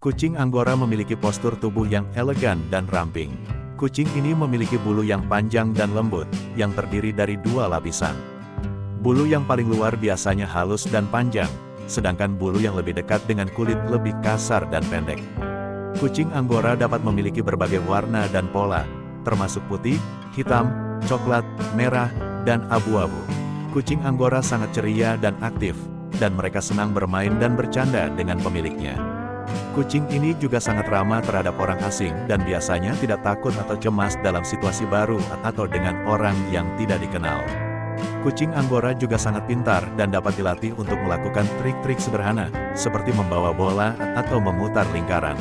Kucing Anggora memiliki postur tubuh yang elegan dan ramping. Kucing ini memiliki bulu yang panjang dan lembut, yang terdiri dari dua lapisan. Bulu yang paling luar biasanya halus dan panjang, sedangkan bulu yang lebih dekat dengan kulit lebih kasar dan pendek. Kucing Anggora dapat memiliki berbagai warna dan pola, termasuk putih, hitam, coklat, merah, dan abu-abu. Kucing Anggora sangat ceria dan aktif, dan mereka senang bermain dan bercanda dengan pemiliknya. Kucing ini juga sangat ramah terhadap orang asing dan biasanya tidak takut atau cemas dalam situasi baru atau dengan orang yang tidak dikenal. Kucing Anggora juga sangat pintar dan dapat dilatih untuk melakukan trik-trik sederhana, seperti membawa bola atau memutar lingkaran.